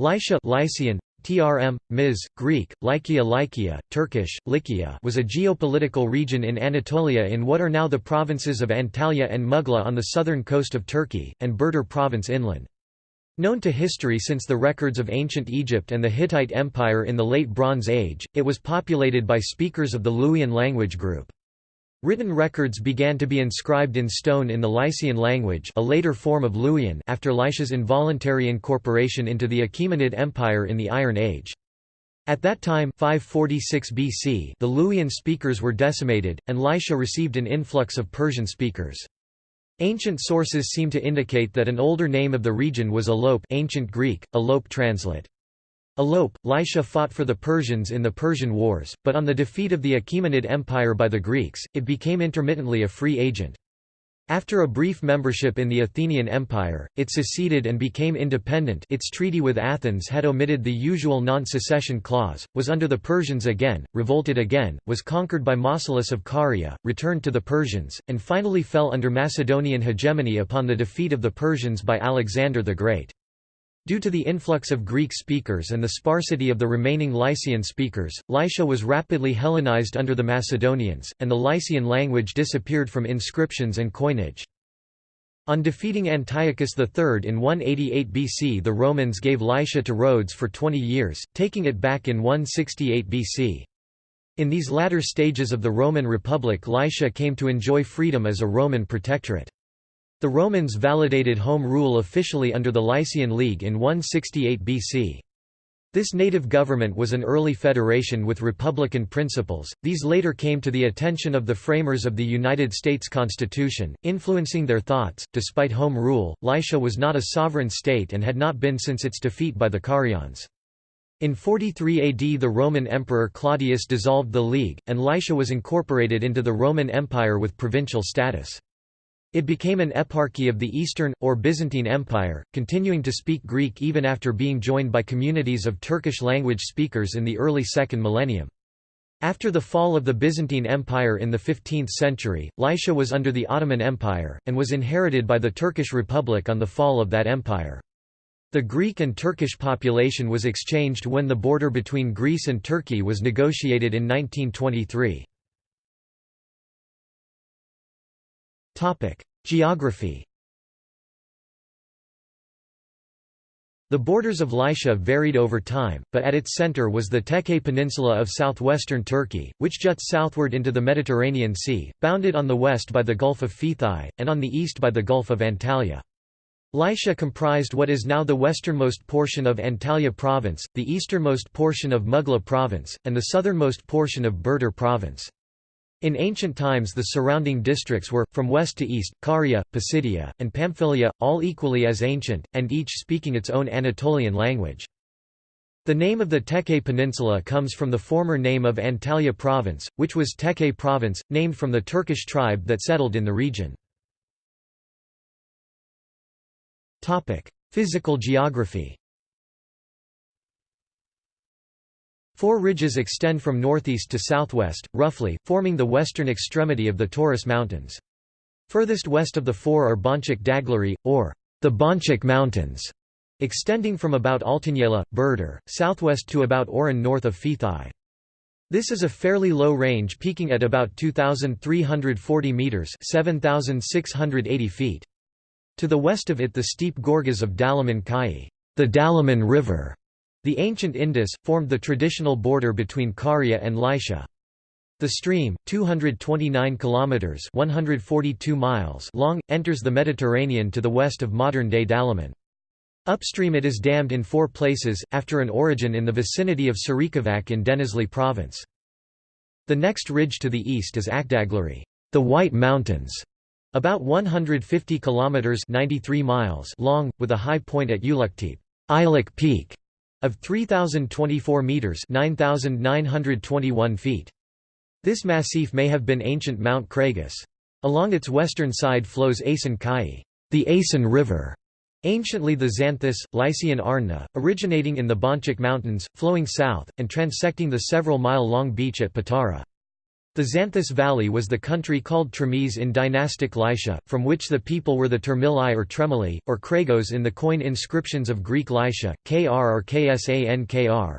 Lycia Lycian, Trm, Ms, Greek, Lykia Lykia, Turkish, Lykia was a geopolitical region in Anatolia in what are now the provinces of Antalya and Mughla on the southern coast of Turkey, and Burdur province inland. Known to history since the records of ancient Egypt and the Hittite Empire in the Late Bronze Age, it was populated by speakers of the Luwian language group. Written records began to be inscribed in stone in the Lycian language a later form of Luwian after Lycia's involuntary incorporation into the Achaemenid Empire in the Iron Age. At that time 546 BC, the Luwian speakers were decimated, and Lycia received an influx of Persian speakers. Ancient sources seem to indicate that an older name of the region was Alope ancient Greek, Alope translate. Alope, Lycia fought for the Persians in the Persian Wars, but on the defeat of the Achaemenid Empire by the Greeks, it became intermittently a free agent. After a brief membership in the Athenian Empire, it seceded and became independent its treaty with Athens had omitted the usual non-secession clause, was under the Persians again, revolted again, was conquered by Mausolus of Caria, returned to the Persians, and finally fell under Macedonian hegemony upon the defeat of the Persians by Alexander the Great. Due to the influx of Greek speakers and the sparsity of the remaining Lycian speakers, Lycia was rapidly Hellenized under the Macedonians, and the Lycian language disappeared from inscriptions and coinage. On defeating Antiochus III in 188 BC the Romans gave Lycia to Rhodes for 20 years, taking it back in 168 BC. In these latter stages of the Roman Republic Lycia came to enjoy freedom as a Roman protectorate. The Romans validated home rule officially under the Lycian League in 168 BC. This native government was an early federation with republican principles. These later came to the attention of the framers of the United States Constitution, influencing their thoughts. Despite home rule, Lycia was not a sovereign state and had not been since its defeat by the Carians. In 43 AD the Roman Emperor Claudius dissolved the League, and Lycia was incorporated into the Roman Empire with provincial status. It became an eparchy of the Eastern, or Byzantine Empire, continuing to speak Greek even after being joined by communities of Turkish-language speakers in the early second millennium. After the fall of the Byzantine Empire in the 15th century, Lycia was under the Ottoman Empire, and was inherited by the Turkish Republic on the fall of that empire. The Greek and Turkish population was exchanged when the border between Greece and Turkey was negotiated in 1923. Geography The borders of Lycia varied over time, but at its center was the Tekke Peninsula of southwestern Turkey, which juts southward into the Mediterranean Sea, bounded on the west by the Gulf of Phthai, and on the east by the Gulf of Antalya. Lycia comprised what is now the westernmost portion of Antalya province, the easternmost portion of Mughla province, and the southernmost portion of Burdur province. In ancient times the surrounding districts were, from west to east, Caria, Pisidia, and Pamphylia, all equally as ancient, and each speaking its own Anatolian language. The name of the Tekke Peninsula comes from the former name of Antalya province, which was Tekke province, named from the Turkish tribe that settled in the region. Physical geography Four ridges extend from northeast to southwest, roughly, forming the western extremity of the Taurus Mountains. Furthest west of the four are Bonchik Daglari, or the Bonchik Mountains, extending from about Altanyela, Burdur, southwest to about Oran north of Phthai. This is a fairly low range peaking at about 2,340 metres 7,680 feet. To the west of it the steep gorges of Dalaman Kai, the Dalaman River, the ancient Indus, formed the traditional border between Caria and Lycia. The stream, 229 kilometers (142 miles) long, enters the Mediterranean to the west of modern-day Dalaman. Upstream it is dammed in four places, after an origin in the vicinity of Sarikavac in Denizli province. The next ridge to the east is Akdaglari, the White Mountains, about 150 kilometers (93 miles) long, with a high point at Uluktep, Iluk Peak, of 3,024 metres 9,921 feet. This massif may have been ancient Mount Cragus. Along its western side flows Asan Kai, the Asan River, anciently the Xanthus, Lycian Arna, originating in the Bonchik Mountains, flowing south, and transecting the several-mile-long beach at Patara. The Xanthus Valley was the country called Tramees in dynastic Lycia, from which the people were the Termili or Tremili, or Kragos in the coin inscriptions of Greek Lycia, Kr or Ksankr.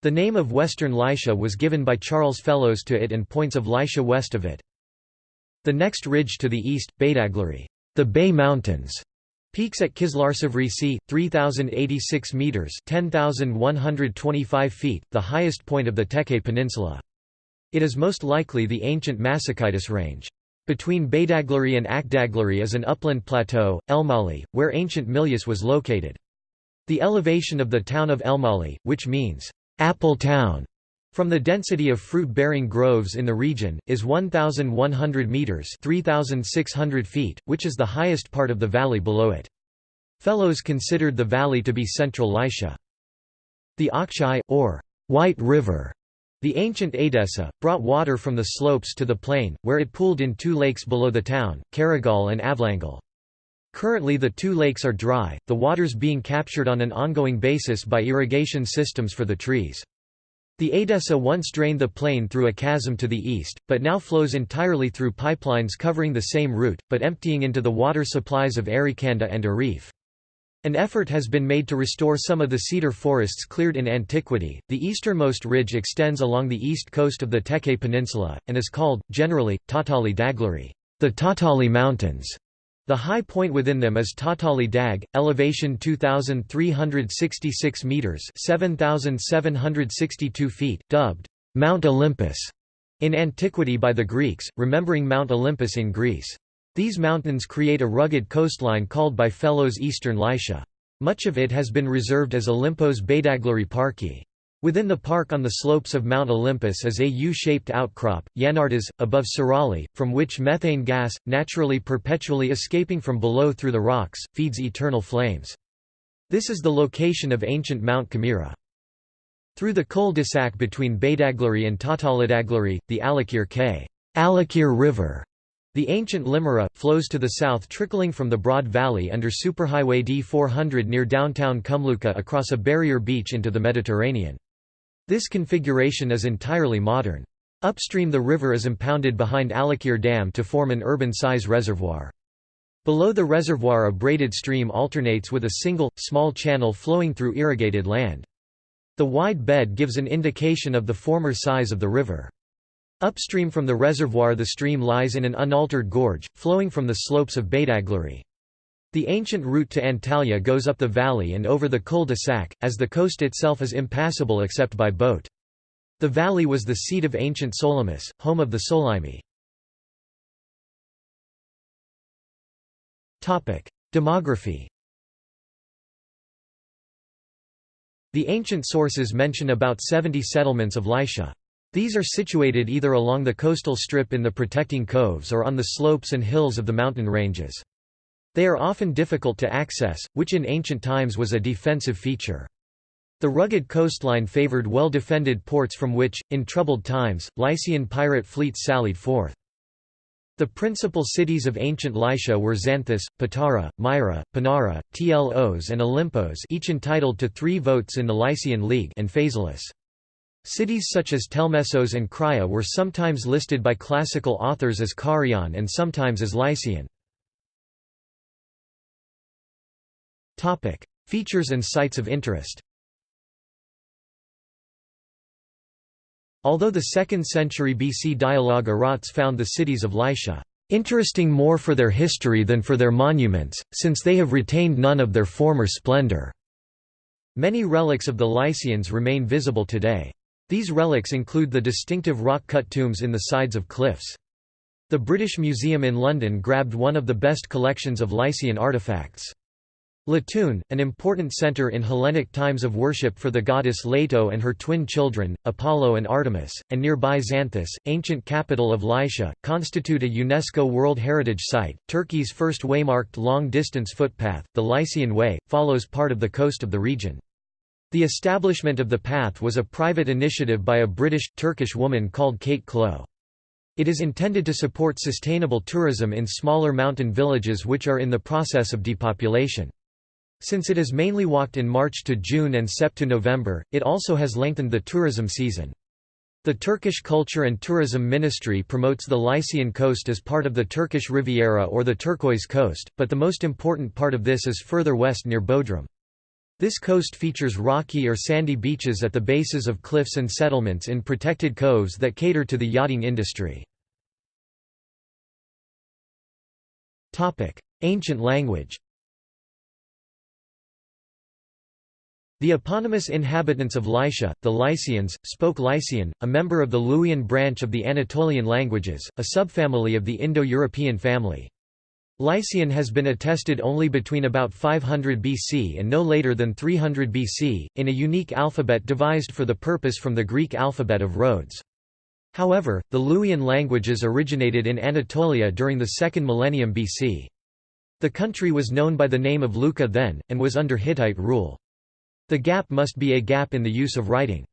The name of Western Lycia was given by Charles Fellows to it and points of Lycia west of it. The next ridge to the east, Beydaglari, the Bay Mountains, peaks at Kislarsevri Sea, 3,086 metres 10,125 feet, the highest point of the Teke Peninsula. It is most likely the ancient Massachaitis range. Between Beydaglari and Akdaglari is an upland plateau, Elmali, where ancient Milyas was located. The elevation of the town of Elmali, which means, Apple Town from the density of fruit-bearing groves in the region, is 1,100 metres 3,600 feet, which is the highest part of the valley below it. Fellows considered the valley to be central Lycia. The Akshai, or White River, the ancient Edessa, brought water from the slopes to the plain, where it pooled in two lakes below the town, Karagal and Avlangal. Currently the two lakes are dry, the waters being captured on an ongoing basis by irrigation systems for the trees. The Edessa once drained the plain through a chasm to the east, but now flows entirely through pipelines covering the same route, but emptying into the water supplies of Arikanda and Arif. An effort has been made to restore some of the cedar forests cleared in antiquity. The easternmost ridge extends along the east coast of the Teke Peninsula, and is called, generally, Tatali Daglari, the Tatali Mountains. The high point within them is Tatali Dag, elevation 2,366 metres 7,762 feet, dubbed Mount Olympus in antiquity by the Greeks, remembering Mount Olympus in Greece. These mountains create a rugged coastline called by Fellows Eastern Lycia. Much of it has been reserved as Olympos Beydaglari Parki. Within the park on the slopes of Mount Olympus is a U-shaped outcrop, Yanartas, above Sirali, from which methane gas, naturally perpetually escaping from below through the rocks, feeds eternal flames. This is the location of ancient Mount Camira. Through the cul-de-sac between Beydaglari and Tatalidaglari, the Alakir K. Alakir River the ancient Limera, flows to the south trickling from the broad valley under Superhighway D400 near downtown Kumluca across a barrier beach into the Mediterranean. This configuration is entirely modern. Upstream the river is impounded behind Alakir Dam to form an urban-size reservoir. Below the reservoir a braided stream alternates with a single, small channel flowing through irrigated land. The wide bed gives an indication of the former size of the river. Upstream from the reservoir the stream lies in an unaltered gorge, flowing from the slopes of Beydaglari. The ancient route to Antalya goes up the valley and over the cul-de-sac, as the coast itself is impassable except by boat. The valley was the seat of ancient Salamis, home of the Solymi. Demography The ancient sources mention about 70 settlements of Lycia. These are situated either along the coastal strip in the protecting coves or on the slopes and hills of the mountain ranges. They are often difficult to access, which in ancient times was a defensive feature. The rugged coastline favored well-defended ports from which, in troubled times, Lycian pirate fleets sallied forth. The principal cities of ancient Lycia were Xanthus, Patara, Myra, Pinara, Tlos and Olympos each entitled to three votes in the Lycian League and Phaselis. Cities such as Telmessos and Crya were sometimes listed by classical authors as Carian and sometimes as Lycian. Features and sites of interest Although the 2nd century BC dialogue Erotes found the cities of Lycia interesting more for their history than for their monuments, since they have retained none of their former splendor. Many relics of the Lycians remain visible today. These relics include the distinctive rock-cut tombs in the sides of cliffs. The British Museum in London grabbed one of the best collections of Lycian artifacts. Letoon, an important center in Hellenic times of worship for the goddess Leto and her twin children, Apollo and Artemis, and nearby Xanthus, ancient capital of Lycia, constitute a UNESCO World Heritage Site. Turkey's first waymarked long-distance footpath, the Lycian Way, follows part of the coast of the region. The establishment of the path was a private initiative by a British, Turkish woman called Kate Clow. It is intended to support sustainable tourism in smaller mountain villages which are in the process of depopulation. Since it is mainly walked in March to June and Sep to November, it also has lengthened the tourism season. The Turkish Culture and Tourism Ministry promotes the Lycian coast as part of the Turkish Riviera or the Turquoise Coast, but the most important part of this is further west near Bodrum. This coast features rocky or sandy beaches at the bases of cliffs and settlements in protected coves that cater to the yachting industry. Ancient language The eponymous inhabitants of Lycia, the Lycians, spoke Lycian, a member of the Luwian branch of the Anatolian languages, a subfamily of the Indo-European family. Lycian has been attested only between about 500 BC and no later than 300 BC, in a unique alphabet devised for the purpose from the Greek alphabet of Rhodes. However, the Luwian languages originated in Anatolia during the second millennium BC. The country was known by the name of Luca then, and was under Hittite rule. The gap must be a gap in the use of writing.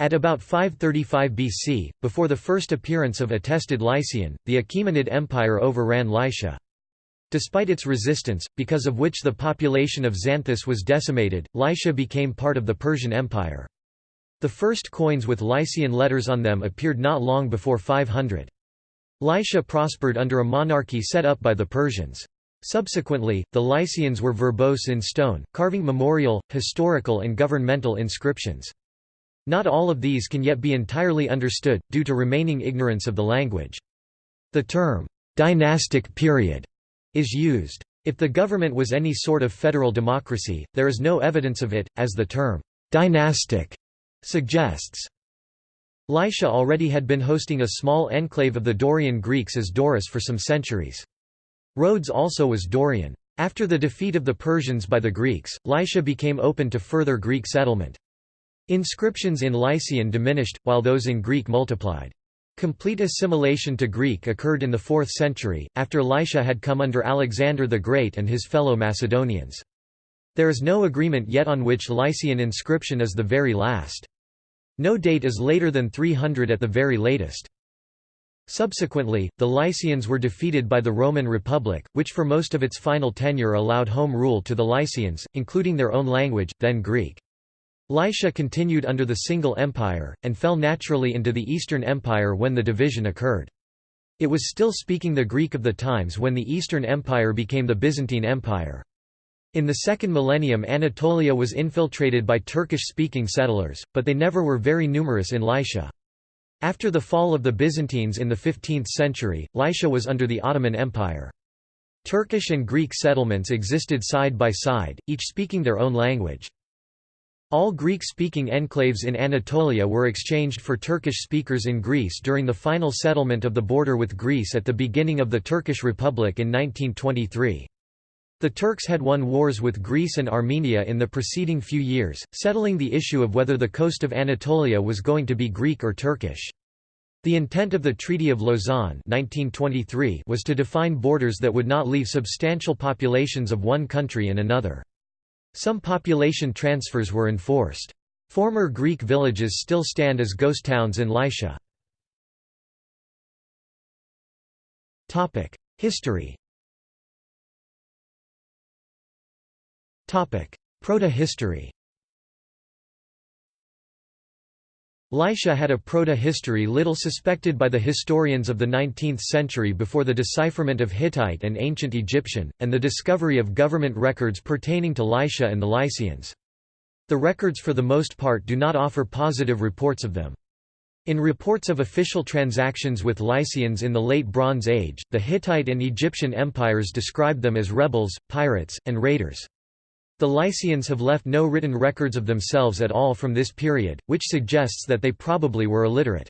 At about 535 BC, before the first appearance of attested Lycian, the Achaemenid Empire overran Lycia. Despite its resistance, because of which the population of Xanthus was decimated, Lycia became part of the Persian Empire. The first coins with Lycian letters on them appeared not long before 500. Lycia prospered under a monarchy set up by the Persians. Subsequently, the Lycians were verbose in stone, carving memorial, historical and governmental inscriptions. Not all of these can yet be entirely understood, due to remaining ignorance of the language. The term, "'dynastic period' is used. If the government was any sort of federal democracy, there is no evidence of it, as the term, "'dynastic' suggests. Lycia already had been hosting a small enclave of the Dorian Greeks as Doris for some centuries. Rhodes also was Dorian. After the defeat of the Persians by the Greeks, Lycia became open to further Greek settlement. Inscriptions in Lycian diminished, while those in Greek multiplied. Complete assimilation to Greek occurred in the 4th century, after Lycia had come under Alexander the Great and his fellow Macedonians. There is no agreement yet on which Lycian inscription is the very last. No date is later than 300 at the very latest. Subsequently, the Lycians were defeated by the Roman Republic, which for most of its final tenure allowed home rule to the Lycians, including their own language, then Greek. Lycia continued under the single empire, and fell naturally into the Eastern Empire when the division occurred. It was still speaking the Greek of the times when the Eastern Empire became the Byzantine Empire. In the second millennium Anatolia was infiltrated by Turkish-speaking settlers, but they never were very numerous in Lycia. After the fall of the Byzantines in the 15th century, Lycia was under the Ottoman Empire. Turkish and Greek settlements existed side by side, each speaking their own language. All Greek-speaking enclaves in Anatolia were exchanged for Turkish speakers in Greece during the final settlement of the border with Greece at the beginning of the Turkish Republic in 1923. The Turks had won wars with Greece and Armenia in the preceding few years, settling the issue of whether the coast of Anatolia was going to be Greek or Turkish. The intent of the Treaty of Lausanne 1923 was to define borders that would not leave substantial populations of one country in another. Some population transfers were enforced. Former Greek villages still stand as ghost towns in Lycia. History Proto-history Lycia had a proto-history little suspected by the historians of the 19th century before the decipherment of Hittite and ancient Egyptian, and the discovery of government records pertaining to Lycia and the Lycians. The records for the most part do not offer positive reports of them. In reports of official transactions with Lycians in the Late Bronze Age, the Hittite and Egyptian empires described them as rebels, pirates, and raiders. The Lycians have left no written records of themselves at all from this period, which suggests that they probably were illiterate.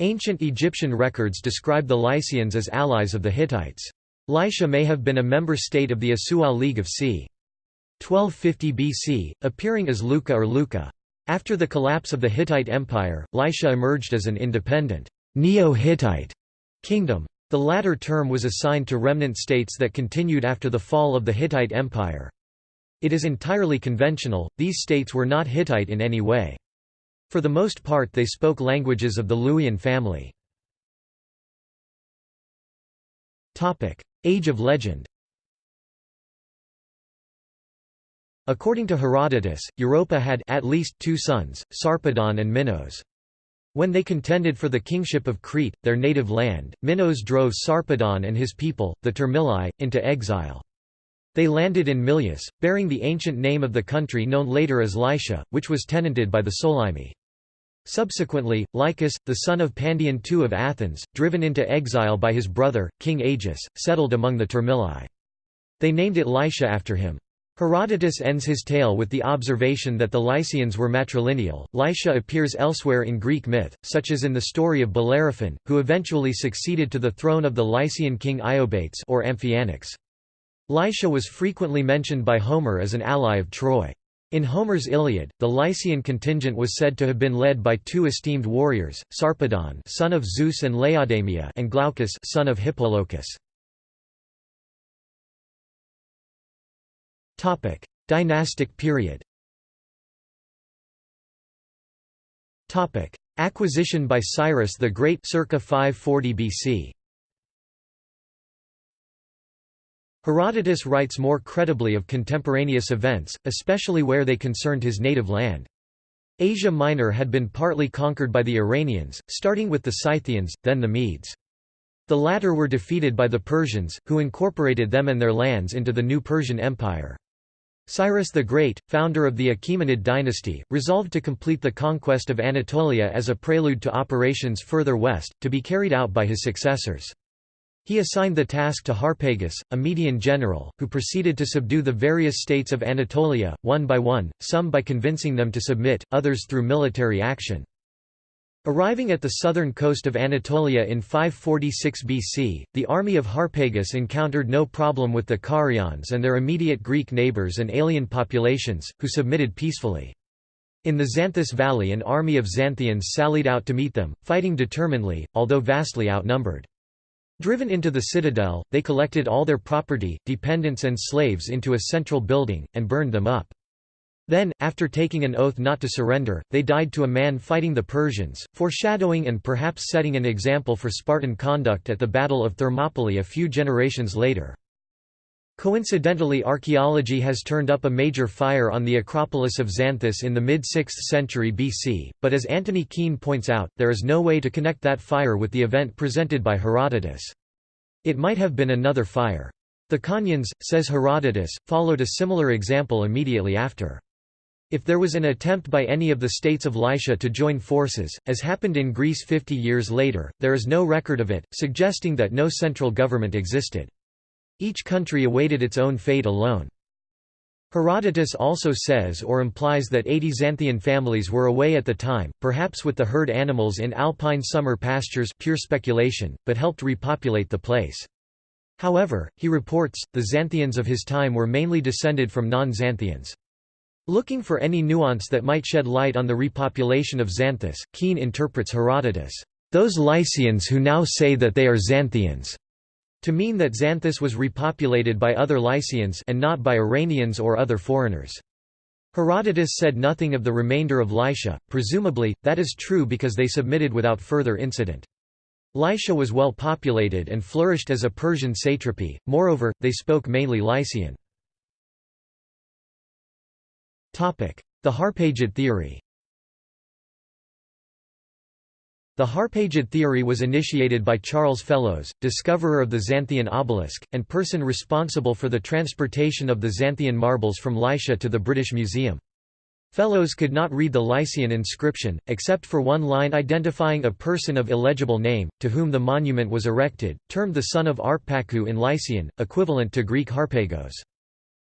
Ancient Egyptian records describe the Lycians as allies of the Hittites. Lycia may have been a member state of the Asuwa League of c. 1250 BC, appearing as Luca or Luca. After the collapse of the Hittite Empire, Lycia emerged as an independent, Neo-Hittite kingdom. The latter term was assigned to remnant states that continued after the fall of the Hittite Empire. It is entirely conventional, these states were not Hittite in any way. For the most part they spoke languages of the Luwian family. Age of legend According to Herodotus, Europa had at least two sons, Sarpedon and Minos. When they contended for the kingship of Crete, their native land, Minos drove Sarpedon and his people, the Termilai, into exile. They landed in Milyas, bearing the ancient name of the country known later as Lycia, which was tenanted by the Solymi. Subsequently, Lycus, the son of Pandion II of Athens, driven into exile by his brother, King Agis, settled among the Termilai. They named it Lycia after him. Herodotus ends his tale with the observation that the Lycians were matrilineal. Lycia appears elsewhere in Greek myth, such as in the story of Bellerophon, who eventually succeeded to the throne of the Lycian king Iobates or Amphianax. Lycia was frequently mentioned by Homer as an ally of Troy. In Homer's Iliad, the Lycian contingent was said to have been led by two esteemed warriors, Sarpedon son of Zeus and Laodamia and Glaucus son of Hippolochus. Topic: Dynastic period. Topic: Acquisition by Cyrus the Great circa 540 BC. Herodotus writes more credibly of contemporaneous events, especially where they concerned his native land. Asia Minor had been partly conquered by the Iranians, starting with the Scythians, then the Medes. The latter were defeated by the Persians, who incorporated them and their lands into the new Persian Empire. Cyrus the Great, founder of the Achaemenid dynasty, resolved to complete the conquest of Anatolia as a prelude to operations further west, to be carried out by his successors. He assigned the task to Harpagus, a Median general, who proceeded to subdue the various states of Anatolia, one by one, some by convincing them to submit, others through military action. Arriving at the southern coast of Anatolia in 546 BC, the army of Harpagus encountered no problem with the Carians and their immediate Greek neighbours and alien populations, who submitted peacefully. In the Xanthus Valley an army of Xanthians sallied out to meet them, fighting determinedly, although vastly outnumbered. Driven into the citadel, they collected all their property, dependents and slaves into a central building, and burned them up. Then, after taking an oath not to surrender, they died to a man fighting the Persians, foreshadowing and perhaps setting an example for Spartan conduct at the Battle of Thermopylae a few generations later. Coincidentally archaeology has turned up a major fire on the Acropolis of Xanthus in the mid-6th century BC, but as Antony Keen points out, there is no way to connect that fire with the event presented by Herodotus. It might have been another fire. The Caunians, says Herodotus, followed a similar example immediately after. If there was an attempt by any of the states of Lycia to join forces, as happened in Greece 50 years later, there is no record of it, suggesting that no central government existed. Each country awaited its own fate alone. Herodotus also says or implies that 80 Xanthian families were away at the time, perhaps with the herd animals in alpine summer pastures pure speculation, but helped repopulate the place. However, he reports, the Xanthians of his time were mainly descended from non-Xanthians. Looking for any nuance that might shed light on the repopulation of Xanthus, Keen interprets Herodotus, "...those Lycians who now say that they are Xanthians." To mean that Xanthus was repopulated by other Lycians and not by Iranians or other foreigners. Herodotus said nothing of the remainder of Lycia, presumably, that is true because they submitted without further incident. Lycia was well populated and flourished as a Persian satrapy, moreover, they spoke mainly Lycian. The Harpagid theory The Harpagid theory was initiated by Charles Fellows, discoverer of the Xanthian obelisk, and person responsible for the transportation of the Xanthian marbles from Lycia to the British Museum. Fellows could not read the Lycian inscription, except for one line identifying a person of illegible name, to whom the monument was erected, termed the son of Arpaku in Lycian, equivalent to Greek Harpagos.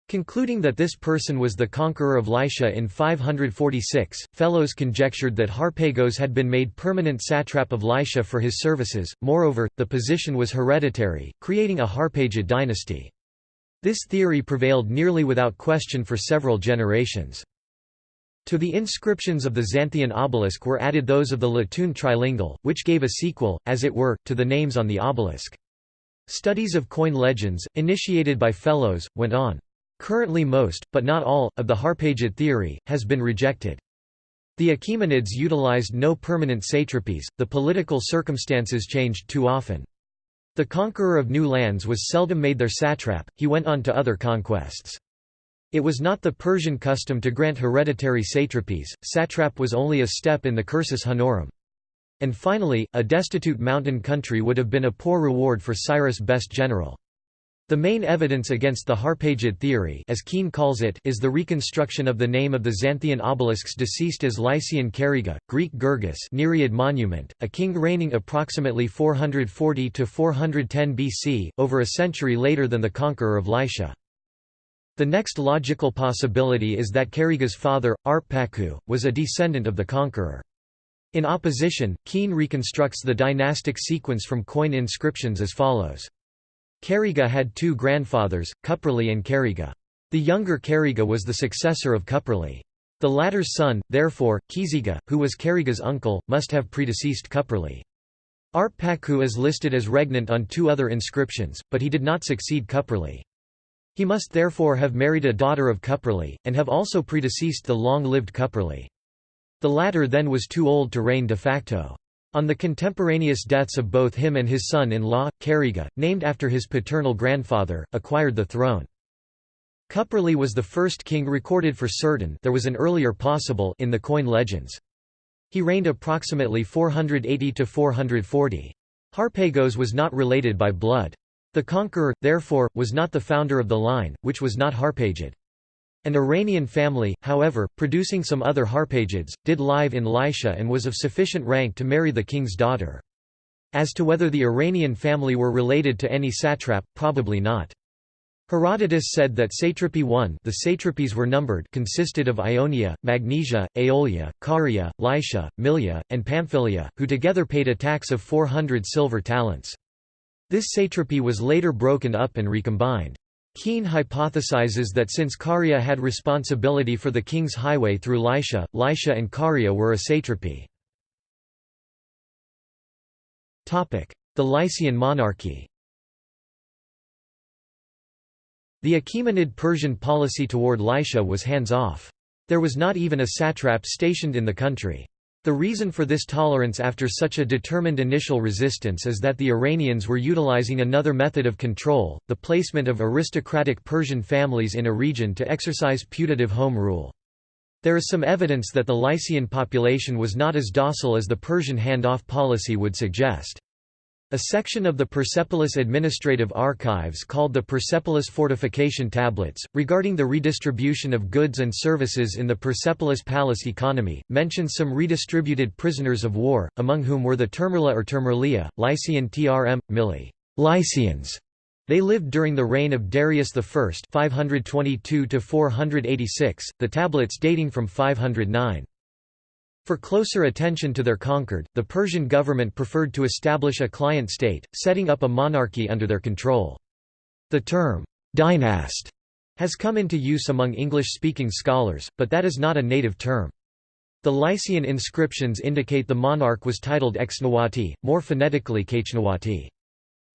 Concluding that this person was the conqueror of Lycia in 546, Fellows conjectured that Harpagos had been made permanent satrap of Lycia for his services, moreover, the position was hereditary, creating a Harpagid dynasty. This theory prevailed nearly without question for several generations. To the inscriptions of the Xanthian obelisk were added those of the Letoon trilingual, which gave a sequel, as it were, to the names on the obelisk. Studies of coin legends, initiated by Fellows, went on. Currently most, but not all, of the Harpagid theory, has been rejected. The Achaemenids utilized no permanent satrapies, the political circumstances changed too often. The conqueror of new lands was seldom made their satrap, he went on to other conquests. It was not the Persian custom to grant hereditary satrapies, satrap was only a step in the cursus honorum. And finally, a destitute mountain country would have been a poor reward for Cyrus' best general. The main evidence against the Harpagid theory as Keen calls it is the reconstruction of the name of the Xanthian obelisks deceased as Lycian Kariga, Greek Gurgis Nereid monument, a king reigning approximately 440–410 BC, over a century later than the conqueror of Lycia. The next logical possibility is that Kariga's father, Arp-Paku, was a descendant of the conqueror. In opposition, Keen reconstructs the dynastic sequence from coin inscriptions as follows. Kariga had two grandfathers, Cuprali and Kariga. The younger Kariga was the successor of Cuprali. The latter's son, therefore, Kiziga, who was Kariga's uncle, must have predeceased Cuprali. Arp-Paku is listed as regnant on two other inscriptions, but he did not succeed Cuprali. He must therefore have married a daughter of Cuprali, and have also predeceased the long-lived Cuprali. The latter then was too old to reign de facto. On the contemporaneous deaths of both him and his son-in-law, Kariga, named after his paternal grandfather, acquired the throne. Cuprali was the first king recorded for certain there was an earlier possible in the coin legends. He reigned approximately 480–440. Harpagos was not related by blood. The conqueror, therefore, was not the founder of the line, which was not Harpagid. An Iranian family, however, producing some other Harpagids, did live in Lycia and was of sufficient rank to marry the king's daughter. As to whether the Iranian family were related to any satrap, probably not. Herodotus said that satrapy 1 the satrapies were numbered consisted of Ionia, Magnesia, Aeolia, Caria, Lycia, Milia, and Pamphylia, who together paid a tax of 400 silver talents. This satrapy was later broken up and recombined. Keen hypothesizes that since Caria had responsibility for the king's highway through Lycia, Lycia and Caria were a satrapy. The Lycian monarchy The Achaemenid Persian policy toward Lycia was hands-off. There was not even a satrap stationed in the country. The reason for this tolerance after such a determined initial resistance is that the Iranians were utilizing another method of control, the placement of aristocratic Persian families in a region to exercise putative home rule. There is some evidence that the Lycian population was not as docile as the Persian handoff policy would suggest. A section of the Persepolis Administrative Archives called the Persepolis Fortification Tablets, regarding the redistribution of goods and services in the Persepolis palace economy, mentions some redistributed prisoners of war, among whom were the Termerla or Termerlia, Lycian Trm. Mili Lycians. They lived during the reign of Darius I 522 the tablets dating from 509. For closer attention to their conquered, the Persian government preferred to establish a client state, setting up a monarchy under their control. The term, dynast, has come into use among English-speaking scholars, but that is not a native term. The Lycian inscriptions indicate the monarch was titled Exnawati, more phonetically Kachnawati.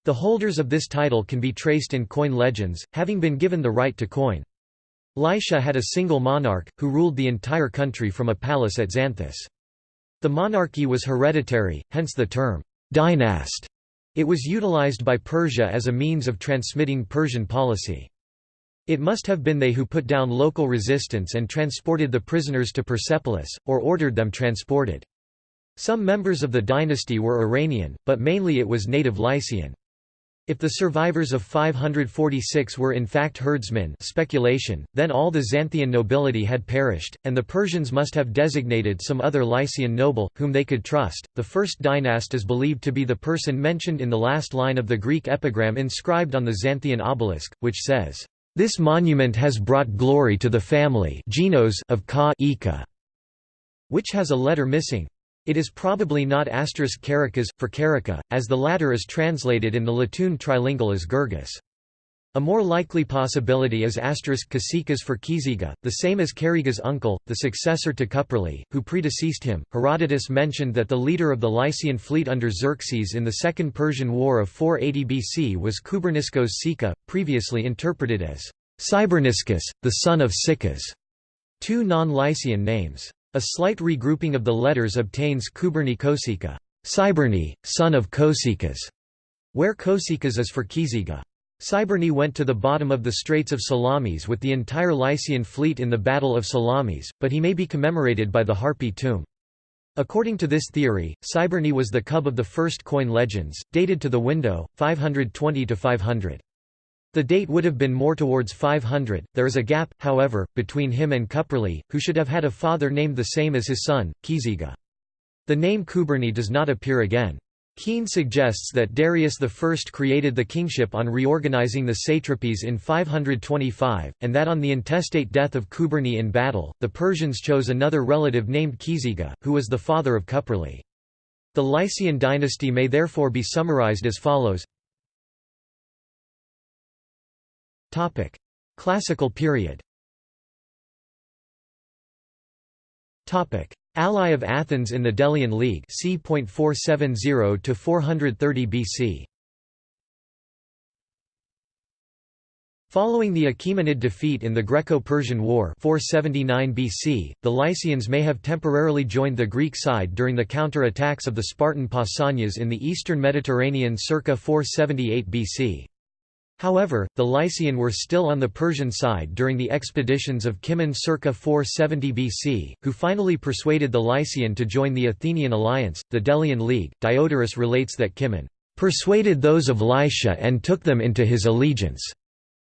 The holders of this title can be traced in coin legends, having been given the right to coin. Lycia had a single monarch, who ruled the entire country from a palace at Xanthus. The monarchy was hereditary, hence the term, dynast. It was utilized by Persia as a means of transmitting Persian policy. It must have been they who put down local resistance and transported the prisoners to Persepolis, or ordered them transported. Some members of the dynasty were Iranian, but mainly it was native Lycian. If the survivors of 546 were in fact herdsmen speculation, then all the Xanthian nobility had perished, and the Persians must have designated some other Lycian noble, whom they could trust. The first dynast is believed to be the person mentioned in the last line of the Greek epigram inscribed on the Xanthian obelisk, which says, "This monument has brought glory to the family of Ka which has a letter missing. It is probably not asterisk Carakas, for carica, as the latter is translated in the Letoon trilingual as Gurgis. A more likely possibility is asterisk Kasikas for Kiziga, the same as Kariga's uncle, the successor to Cuprali, who predeceased him. Herodotus mentioned that the leader of the Lycian fleet under Xerxes in the Second Persian War of 480 BC was Kuberniskos Sika, previously interpreted as Cyberniscus, the son of Sikas. Two non-Lycian names. A slight regrouping of the letters obtains Kuberni Kosika, Cyberni, son of Kosikas, where Kosikas is for Kiziga. Cyberni went to the bottom of the Straits of Salamis with the entire Lycian fleet in the Battle of Salamis, but he may be commemorated by the Harpy tomb. According to this theory, Cyberni was the cub of the first coin legends, dated to the window, 520–500. The date would have been more towards 500. There is a gap, however, between him and Cuprali, who should have had a father named the same as his son, Kiziga. The name Kuberni does not appear again. Keen suggests that Darius I created the kingship on reorganizing the satrapies in 525, and that on the intestate death of Kuberni in battle, the Persians chose another relative named Kiziga, who was the father of Cuprali. The Lycian dynasty may therefore be summarized as follows Classical period Ally of Athens in the Delian League c. 470 to 430 BC. Following the Achaemenid defeat in the Greco-Persian War 479 BC, the Lycians may have temporarily joined the Greek side during the counter-attacks of the Spartan Pausanias in the eastern Mediterranean circa 478 BC. However, the Lycian were still on the Persian side during the expeditions of Cimon circa 470 BC, who finally persuaded the Lycian to join the Athenian alliance, the Delian League. Diodorus relates that Cimon persuaded those of Lycia and took them into his allegiance.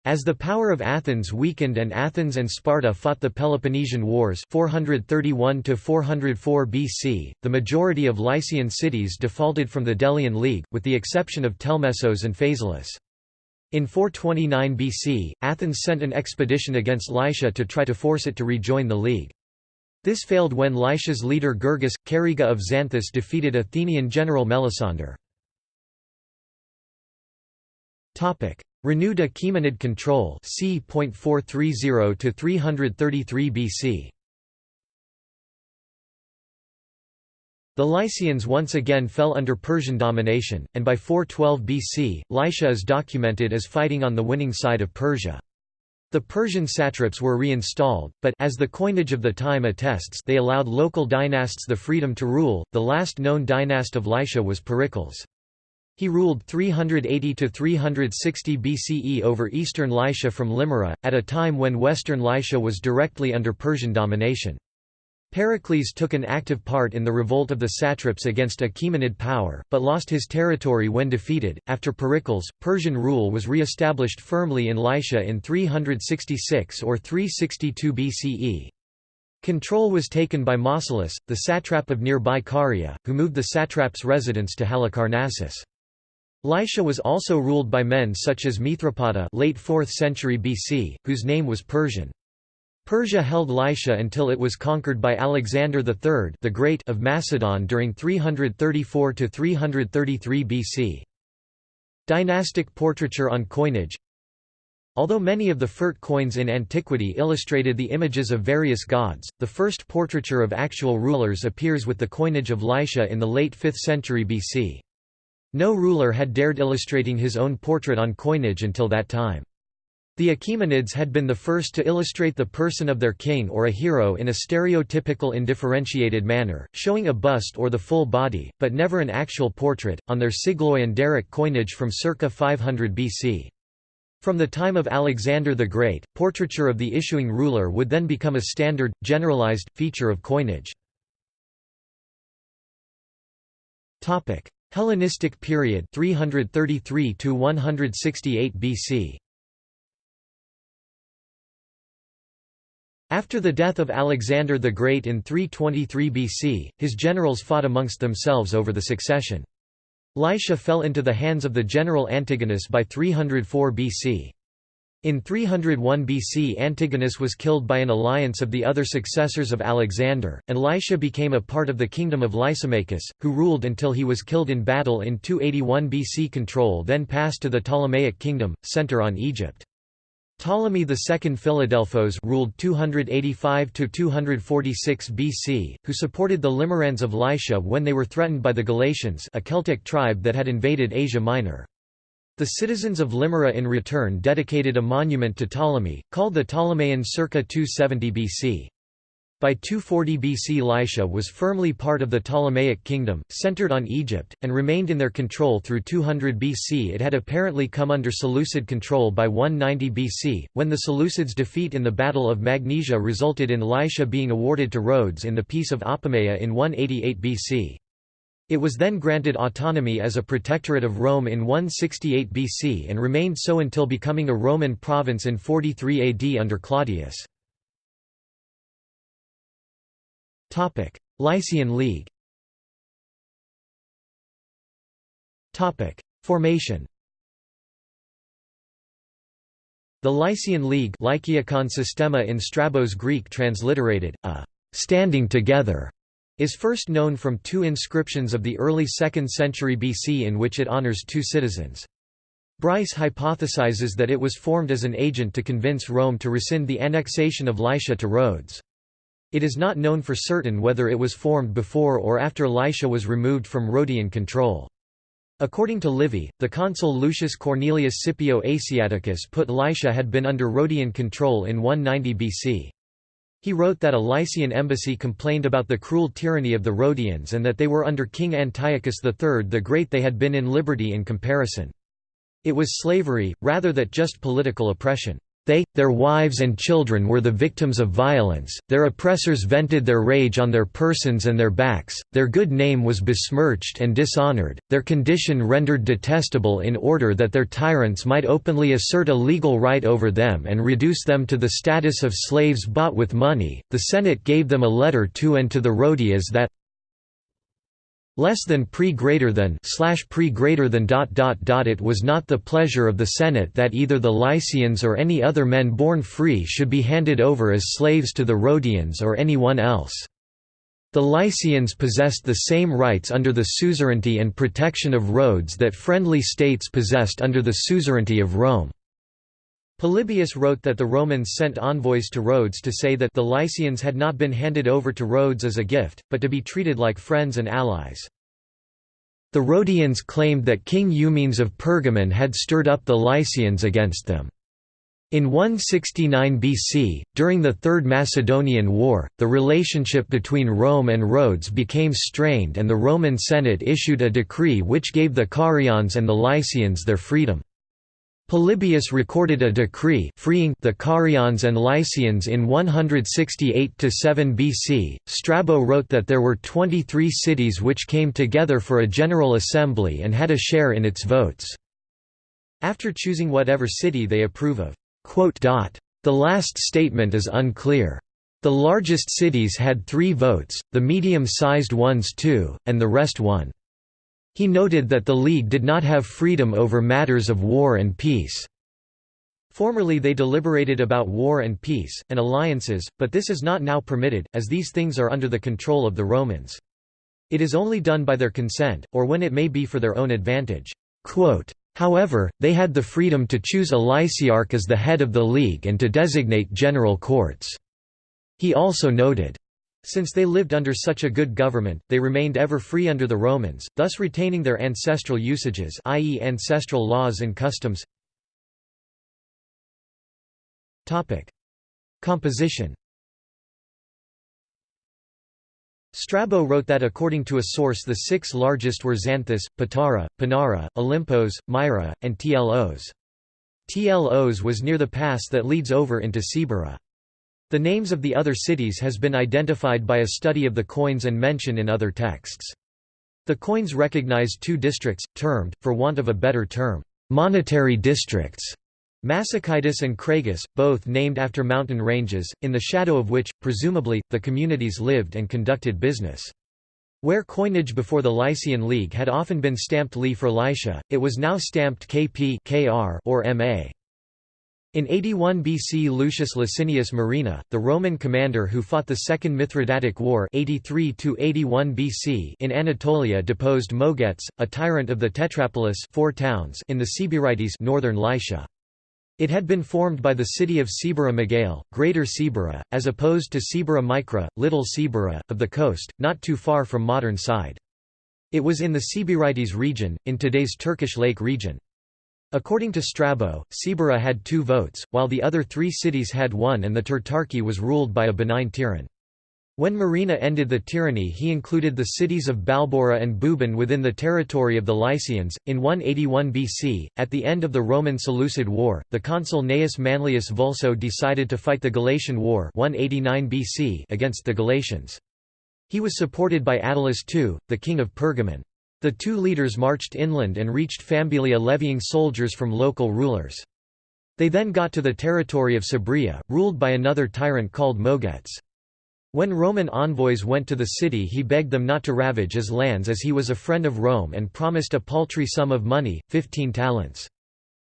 As the power of Athens weakened and Athens and Sparta fought the Peloponnesian Wars 431 BC, the majority of Lycian cities defaulted from the Delian League, with the exception of Telmessos and Phaselis. In 429 BC, Athens sent an expedition against Lycia to try to force it to rejoin the League. This failed when Lycia's leader Gergis, Cariga of Xanthus defeated Athenian general Melesander. Renewed Achaemenid control c. 430 333 BC. The Lycians once again fell under Persian domination, and by 412 BC, Lycia is documented as fighting on the winning side of Persia. The Persian satraps were reinstalled, but as the coinage of the time attests they allowed local dynasts the freedom to rule. The last known dynast of Lycia was Pericles. He ruled 380 to 360 BCE over eastern Lycia from Limyra, at a time when western Lycia was directly under Persian domination. Pericles took an active part in the revolt of the satraps against Achaemenid power, but lost his territory when defeated. After Pericles, Persian rule was re-established firmly in Lycia in 366 or 362 BCE. Control was taken by Mausolus, the satrap of nearby Caria, who moved the satrap's residence to Halicarnassus. Lycia was also ruled by men such as Mithripada late 4th century BC, whose name was Persian. Persia held Lycia until it was conquered by Alexander III the Great of Macedon during 334–333 BC. Dynastic portraiture on coinage Although many of the Furt coins in antiquity illustrated the images of various gods, the first portraiture of actual rulers appears with the coinage of Lycia in the late 5th century BC. No ruler had dared illustrating his own portrait on coinage until that time. The Achaemenids had been the first to illustrate the person of their king or a hero in a stereotypical indifferentiated manner, showing a bust or the full body, but never an actual portrait, on their Sigloi and Daric coinage from circa 500 BC. From the time of Alexander the Great, portraiture of the issuing ruler would then become a standard, generalized, feature of coinage. Hellenistic period 333 168 BC After the death of Alexander the Great in 323 BC, his generals fought amongst themselves over the succession. Lycia fell into the hands of the general Antigonus by 304 BC. In 301 BC Antigonus was killed by an alliance of the other successors of Alexander, and Lycia became a part of the kingdom of Lysimachus, who ruled until he was killed in battle in 281 BC. Control then passed to the Ptolemaic kingdom, center on Egypt. Ptolemy II Philadelphos ruled 285–246 BC, who supported the Limerans of Lycia when they were threatened by the Galatians a Celtic tribe that had invaded Asia Minor. The citizens of Limyra in return dedicated a monument to Ptolemy, called the Ptolemaean circa 270 BC. By 240 BC Lycia was firmly part of the Ptolemaic kingdom, centered on Egypt, and remained in their control through 200 BC it had apparently come under Seleucid control by 190 BC, when the Seleucids' defeat in the Battle of Magnesia resulted in Lycia being awarded to Rhodes in the Peace of Apamea in 188 BC. It was then granted autonomy as a protectorate of Rome in 168 BC and remained so until becoming a Roman province in 43 AD under Claudius. Lycian League Formation The Lycian League Lyciakon Systema in Strabo's Greek transliterated, a «standing together» is first known from two inscriptions of the early 2nd century BC in which it honors two citizens. Bryce hypothesizes that it was formed as an agent to convince Rome to rescind the annexation of Lycia to Rhodes. It is not known for certain whether it was formed before or after Lycia was removed from Rhodian control. According to Livy, the consul Lucius Cornelius Scipio Asiaticus put Lycia had been under Rhodian control in 190 BC. He wrote that a Lycian embassy complained about the cruel tyranny of the Rhodians and that they were under King Antiochus III the Great they had been in liberty in comparison. It was slavery, rather than just political oppression. They, their wives and children were the victims of violence, their oppressors vented their rage on their persons and their backs, their good name was besmirched and dishonored, their condition rendered detestable in order that their tyrants might openly assert a legal right over them and reduce them to the status of slaves bought with money. The Senate gave them a letter to and to the Rhodias that, less than pre greater than slash pre greater than dot dot dot it was not the pleasure of the Senate that either the Lycians or any other men born free should be handed over as slaves to the Rhodians or anyone else. The Lycians possessed the same rights under the suzerainty and protection of Rhodes that friendly states possessed under the suzerainty of Rome. Polybius wrote that the Romans sent envoys to Rhodes to say that the Lycians had not been handed over to Rhodes as a gift, but to be treated like friends and allies. The Rhodians claimed that King Eumenes of Pergamon had stirred up the Lycians against them. In 169 BC, during the Third Macedonian War, the relationship between Rome and Rhodes became strained and the Roman Senate issued a decree which gave the Carians and the Lycians their freedom. Polybius recorded a decree freeing the Carians and Lycians in 168–7 BC. Strabo wrote that there were 23 cities which came together for a general assembly and had a share in its votes. After choosing whatever city they approve of. The last statement is unclear. The largest cities had three votes, the medium-sized ones two, and the rest one. He noted that the League did not have freedom over matters of war and peace. Formerly they deliberated about war and peace, and alliances, but this is not now permitted, as these things are under the control of the Romans. It is only done by their consent, or when it may be for their own advantage. However, they had the freedom to choose a lyciarch as the head of the League and to designate general courts. He also noted, since they lived under such a good government, they remained ever free under the Romans, thus retaining their ancestral usages i.e. ancestral laws and customs Composition Strabo wrote that according to a source the six largest were Xanthus, Patara, Pinara, Olympos, Myra, and Tlos. Tlos was near the pass that leads over into Cibyra. The names of the other cities has been identified by a study of the coins and mention in other texts. The coins recognize two districts, termed, for want of a better term, monetary districts, Masicytus and Cragus, both named after mountain ranges, in the shadow of which, presumably, the communities lived and conducted business. Where coinage before the Lycian League had often been stamped Li for Lycia, it was now stamped KP KR or MA. In 81 BC Lucius Licinius Murena, the Roman commander who fought the Second Mithridatic War 83 BC in Anatolia deposed Moagetes, a tyrant of the Tetrapolis four towns in the Cibyratis northern Lycia. It had been formed by the city of Cibyra Megale, Greater Cibyra, as opposed to Cibyra Micra, Little Cibyra, of the coast, not too far from modern side. It was in the Cibyratis region, in today's Turkish Lake region. According to Strabo, Cibyra had two votes, while the other three cities had one and the Tetrarchy was ruled by a benign tyrant. When Murena ended the tyranny he included the cities of Balbura and Bubon within the territory of the Lycians. In 181 BC, at the end of the Roman Seleucid War, the consul Gnaeus Manlius Vulso decided to fight the Galatian War 189 BC against the Galatians. He was supported by Attalus II, the king of Pergamon. The two leaders marched inland and reached Pamphylia levying soldiers from local rulers. They then got to the territory of Sabria, ruled by another tyrant called Moagetes. When Roman envoys went to the city he begged them not to ravage his lands as he was a friend of Rome and promised a paltry sum of money, 15 talents.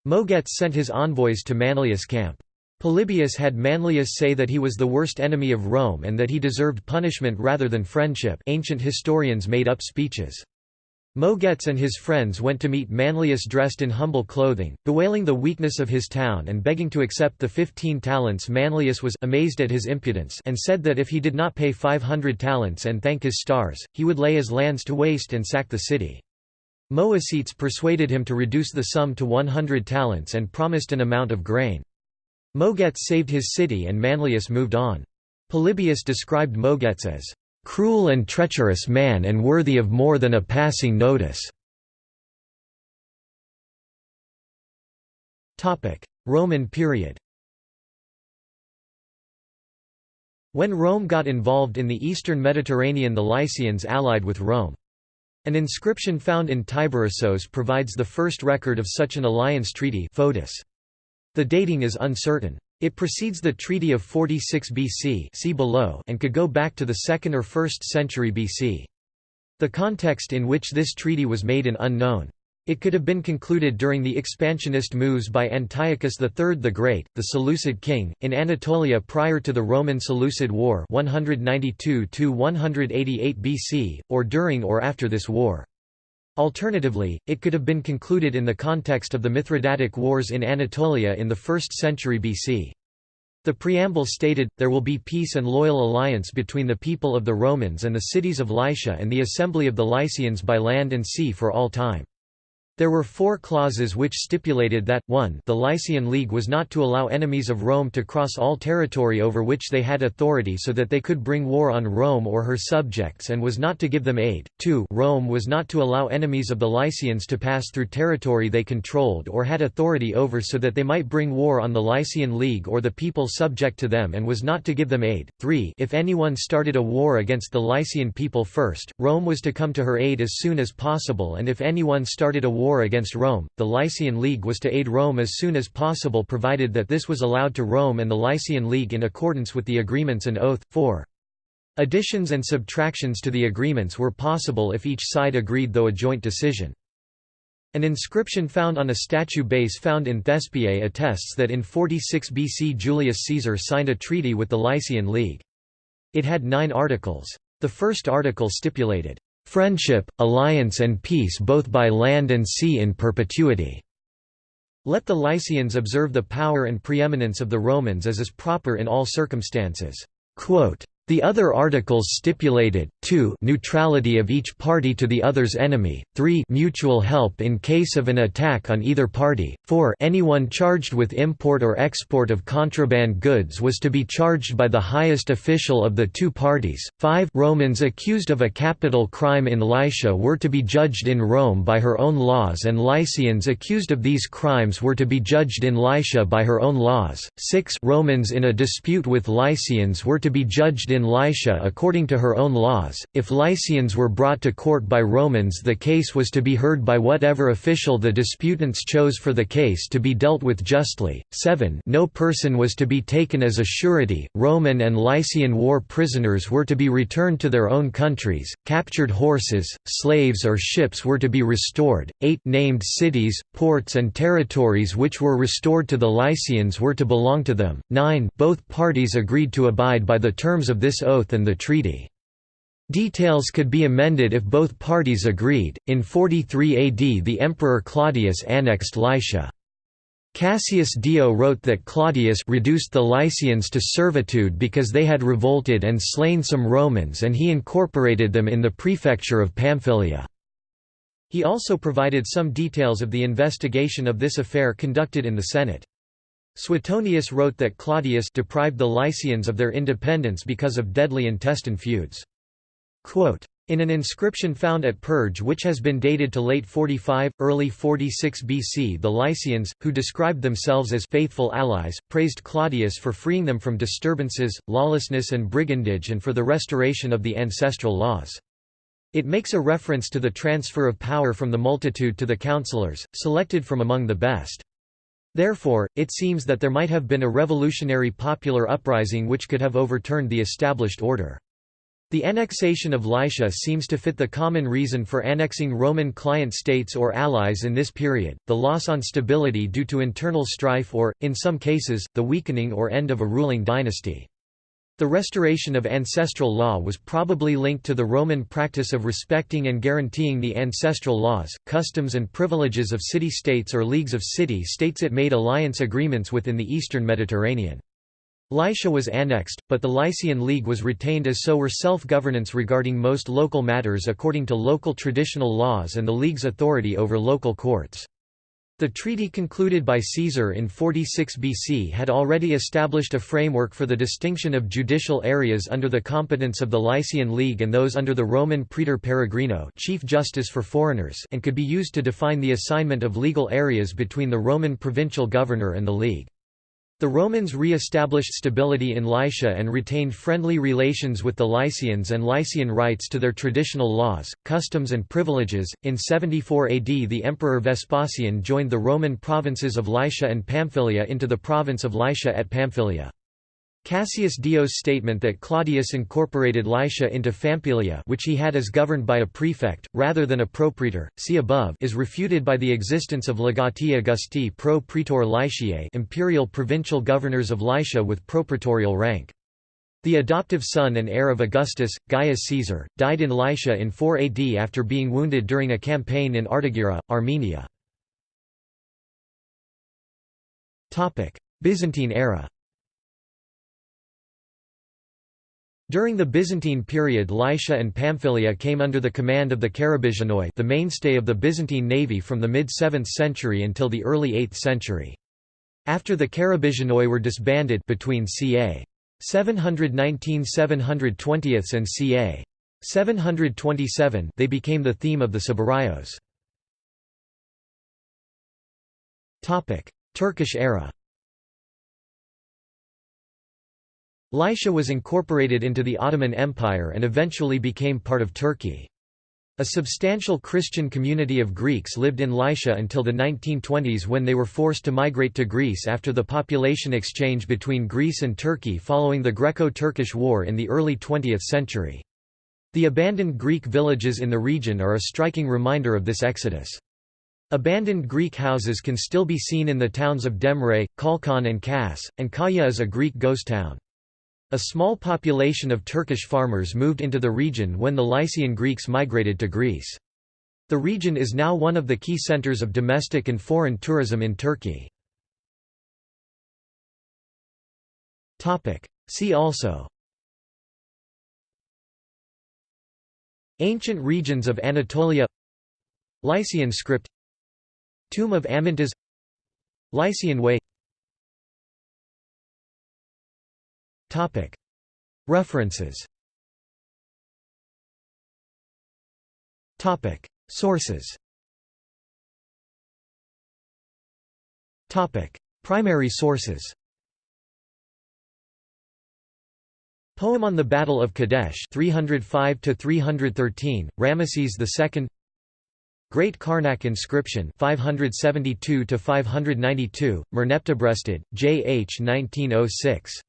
Moagetes sent his envoys to Manlius' camp. Polybius had Manlius say that he was the worst enemy of Rome and that he deserved punishment rather than friendship ancient historians made up speeches. Moagetes and his friends went to meet Manlius dressed in humble clothing, bewailing the weakness of his town and begging to accept the fifteen talents Manlius was amazed at his impudence and said that if he did not pay five hundred talents and thank his stars, he would lay his lands to waste and sack the city. Moagetes persuaded him to reduce the sum to one hundred talents and promised an amount of grain. Moagetes saved his city and Manlius moved on. Polybius described Moagetes as cruel and treacherous man and worthy of more than a passing notice." Roman period When Rome got involved in the eastern Mediterranean the Lycians allied with Rome. An inscription found in Tyberissos provides the first record of such an alliance treaty. The dating is uncertain. It precedes the Treaty of 46 BC see below and could go back to the 2nd or 1st century BC. The context in which this treaty was made is unknown. It could have been concluded during the expansionist moves by Antiochus III the Great, the Seleucid king, in Anatolia prior to the Roman Seleucid War 192 BC, or during or after this war. Alternatively, it could have been concluded in the context of the Mithridatic Wars in Anatolia in the 1st century BC. The preamble stated, there will be peace and loyal alliance between the people of the Romans and the cities of Lycia and the assembly of the Lycians by land and sea for all time. There were four clauses which stipulated that, 1 the Lycian League was not to allow enemies of Rome to cross all territory over which they had authority so that they could bring war on Rome or her subjects and was not to give them aid, 2 Rome was not to allow enemies of the Lycians to pass through territory they controlled or had authority over so that they might bring war on the Lycian League or the people subject to them and was not to give them aid, 3 if anyone started a war against the Lycian people first, Rome was to come to her aid as soon as possible and if anyone started a war war against Rome, the Lycian League was to aid Rome as soon as possible provided that this was allowed to Rome and the Lycian League in accordance with the agreements and oath. 4. Additions and subtractions to the agreements were possible if each side agreed though a joint decision. An inscription found on a statue base found in Thespiae attests that in 46 BC Julius Caesar signed a treaty with the Lycian League. It had nine articles. The first article stipulated, friendship, alliance and peace both by land and sea in perpetuity." Let the Lycians observe the power and preeminence of the Romans as is proper in all circumstances. Quote, the other articles stipulated, 2 neutrality of each party to the other's enemy, 3 mutual help in case of an attack on either party, 4 anyone charged with import or export of contraband goods was to be charged by the highest official of the two parties, 5 Romans accused of a capital crime in Lycia were to be judged in Rome by her own laws and Lycians accused of these crimes were to be judged in Lycia by her own laws, 6 Romans in a dispute with Lycians were to be judged in in Lycia according to her own laws. If Lycians were brought to court by Romans, the case was to be heard by whatever official the disputants chose for the case to be dealt with justly. 7. No person was to be taken as a surety. Roman and Lycian war prisoners were to be returned to their own countries. Captured horses, slaves, or ships were to be restored. 8. Named cities, ports, and territories which were restored to the Lycians were to belong to them. 9. Both parties agreed to abide by the terms of this this oath and the treaty. Details could be amended if both parties agreed. In 43 AD, the Emperor Claudius annexed Lycia. Cassius Dio wrote that Claudius reduced the Lycians to servitude because they had revolted and slain some Romans and he incorporated them in the prefecture of Pamphylia. He also provided some details of the investigation of this affair conducted in the Senate. Suetonius wrote that Claudius deprived the Lycians of their independence because of deadly intestine feuds. Quote, in an inscription found at Perge which has been dated to late 45, early 46 BC the Lycians, who described themselves as faithful allies, praised Claudius for freeing them from disturbances, lawlessness and brigandage and for the restoration of the ancestral laws. It makes a reference to the transfer of power from the multitude to the councillors, selected from among the best. Therefore, it seems that there might have been a revolutionary popular uprising which could have overturned the established order. The annexation of Lycia seems to fit the common reason for annexing Roman client states or allies in this period, the loss on stability due to internal strife or, in some cases, the weakening or end of a ruling dynasty. The restoration of ancestral law was probably linked to the Roman practice of respecting and guaranteeing the ancestral laws, customs and privileges of city-states or leagues of city-states it made alliance agreements within the eastern Mediterranean. Lycia was annexed, but the Lycian League was retained as so were self-governance regarding most local matters according to local traditional laws and the League's authority over local courts. The treaty concluded by Caesar in 46 BC had already established a framework for the distinction of judicial areas under the competence of the Lycian League and those under the Roman praetor peregrino chief justice for foreigners and could be used to define the assignment of legal areas between the Roman provincial governor and the League. The Romans re-established stability in Lycia and retained friendly relations with the Lycians and Lycian rights to their traditional laws, customs and privileges. In 74 AD the Emperor Vespasian joined the Roman provinces of Lycia and Pamphylia into the province of Lycia at Pamphylia. Cassius Dio's statement that Claudius incorporated Lycia into Pamphylia which he had as governed by a prefect, rather than a propraetor, see above is refuted by the existence of legati Augusti pro praetor Lyciae imperial provincial governors of Lycia with propraetorial rank. The adoptive son and heir of Augustus, Gaius Caesar, died in Lycia in 4 AD after being wounded during a campaign in Artagira, Armenia. Byzantine era During the Byzantine period Lycia and Pamphylia came under the command of the Karabisianoi the mainstay of the Byzantine navy from the mid-7th century until the early 8th century. After the Karabisianoi were disbanded between ca. 719–720 and ca. 727 they became the theme of the Sabarayos. Turkish era Lycia was incorporated into the Ottoman Empire and eventually became part of Turkey. A substantial Christian community of Greeks lived in Lycia until the 1920s when they were forced to migrate to Greece after the population exchange between Greece and Turkey following the Greco-Turkish War in the early 20th century. The abandoned Greek villages in the region are a striking reminder of this exodus. Abandoned Greek houses can still be seen in the towns of Demre, Kalkan and Kas, and Kaya is a Greek ghost town. A small population of Turkish farmers moved into the region when the Lycian Greeks migrated to Greece. The region is now one of the key centers of domestic and foreign tourism in Turkey. See also Ancient regions of Anatolia Lycian script Tomb of Amyntas Lycian Way References. Sources. Primary sources. Poem on the Battle of Kadesh 305 to 313 Ramesses II Great Karnak inscription 572 to 592 Merneptah J. H. 1906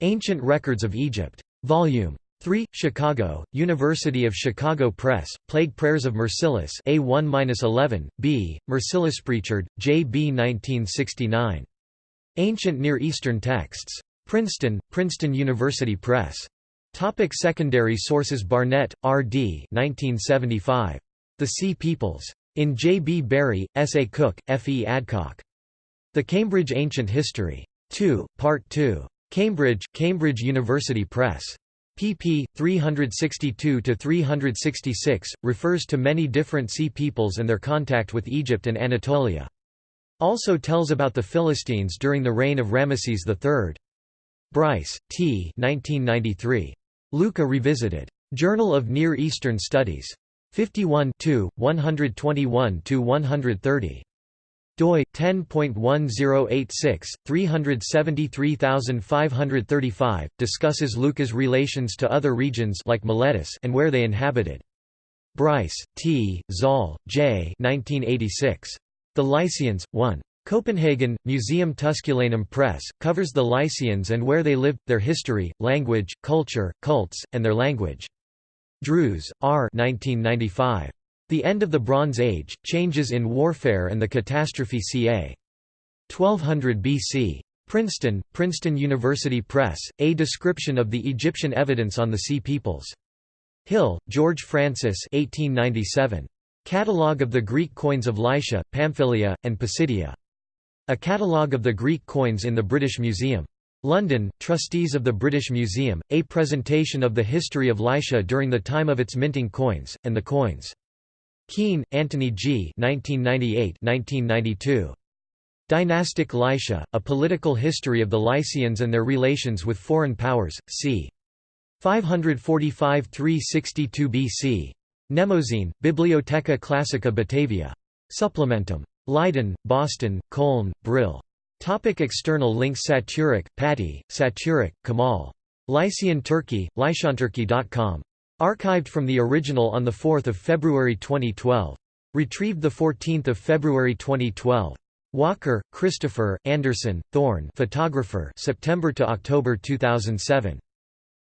Ancient Records of Egypt. Volume 3, Chicago, University of Chicago Press, Plague Prayers of Marcellus A1-11, B, Marcellus Pritchard, J. B. 1969. Ancient Near Eastern Texts. Princeton, Princeton University Press. Topic secondary sources Barnett, R. D. 1975. The Sea Peoples. In J. B. Bury, S. A. Cook, F. E. Adcock. The Cambridge Ancient History. 2, Part 2. Cambridge, Cambridge University Press. pp. 362–366, refers to many different sea peoples and their contact with Egypt and Anatolia. Also tells about the Philistines during the reign of Ramesses III. Bryce, T. 1993. Lukka Revisited. Journal of Near Eastern Studies. 51 121–130 doi 10.1086 373535 discusses Lukka's relations to other regions like Miletus and where they inhabited. Bryce, T. Zahle, J. 1986. The Lycians 1. Copenhagen, Museum Tusculanum Press, covers the Lycians and where they lived, their history, language, culture, cults, and their language. Drews, R. 1995. The End of the Bronze Age, Changes in Warfare and the Catastrophe ca. 1200 BC. Princeton, Princeton University Press, A Description of the Egyptian Evidence on the Sea Peoples. Hill, George Francis 1897. Catalogue of the Greek coins of Lycia, Pamphylia, and Pisidia. A catalogue of the Greek coins in the British Museum. London, Trustees of the British Museum, a presentation of the history of Lycia during the time of its minting coins, and the coins. Keen, Antony G. 1998–1992. Dynastic Lycia, A Political History of the Lycians and Their Relations with Foreign Powers, c. 545–362 BC. Mnemosyne, Bibliotheca Classica Batavia. Supplementum. Leiden, Boston, Köln, Brill. Topic external links Saturic, Patti, Saturic, Kamal. Lycian Turkey, lycianturkey.com. Archived from the original on 4 February 2012. Retrieved 14 February 2012. Walker, Christopher, Anderson, Thorne photographer September to October 2007.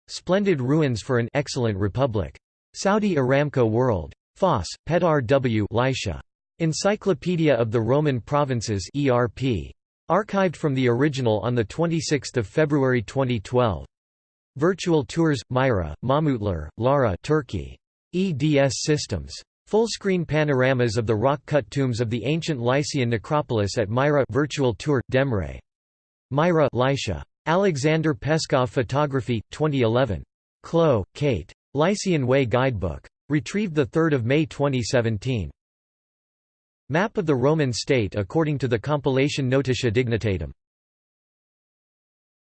Splendid Ruins for an Excellent Republic. Saudi Aramco World. Foss, Pedar W. Lycia. Encyclopedia of the Roman Provinces ERP. Archived from the original on 26 February 2012. Virtual Tours, Myra, Mahmutlar, Lara Turkey. EDS Systems. Full-screen panoramas of the rock-cut tombs of the ancient Lycian necropolis at Myra Virtual Tour, Demre. Myra Lycia. Alexander Peskov Photography, 2011. Clough, Kate. Lycian Way Guidebook. Retrieved 3 May 2017. Map of the Roman state according to the compilation Notitia Dignitatum.